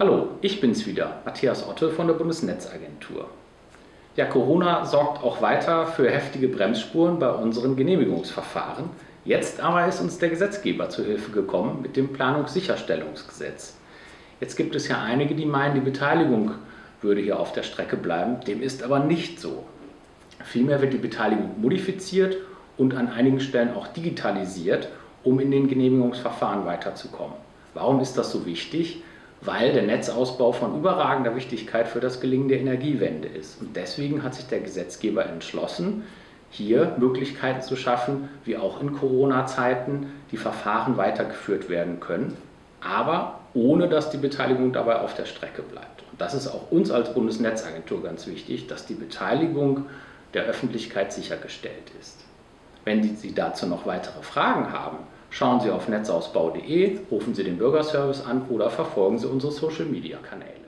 Hallo, ich bin's wieder, Matthias Otte von der Bundesnetzagentur. Ja, Corona sorgt auch weiter für heftige Bremsspuren bei unseren Genehmigungsverfahren. Jetzt aber ist uns der Gesetzgeber zu Hilfe gekommen mit dem Planungssicherstellungsgesetz. Jetzt gibt es ja einige, die meinen, die Beteiligung würde hier auf der Strecke bleiben. Dem ist aber nicht so. Vielmehr wird die Beteiligung modifiziert und an einigen Stellen auch digitalisiert, um in den Genehmigungsverfahren weiterzukommen. Warum ist das so wichtig? Weil der Netzausbau von überragender Wichtigkeit für das Gelingen der Energiewende ist. Und deswegen hat sich der Gesetzgeber entschlossen, hier Möglichkeiten zu schaffen, wie auch in Corona-Zeiten die Verfahren weitergeführt werden können, aber ohne dass die Beteiligung dabei auf der Strecke bleibt. Und das ist auch uns als Bundesnetzagentur ganz wichtig, dass die Beteiligung der Öffentlichkeit sichergestellt ist. Wenn Sie dazu noch weitere Fragen haben, Schauen Sie auf netzausbau.de, rufen Sie den Bürgerservice an oder verfolgen Sie unsere Social-Media-Kanäle.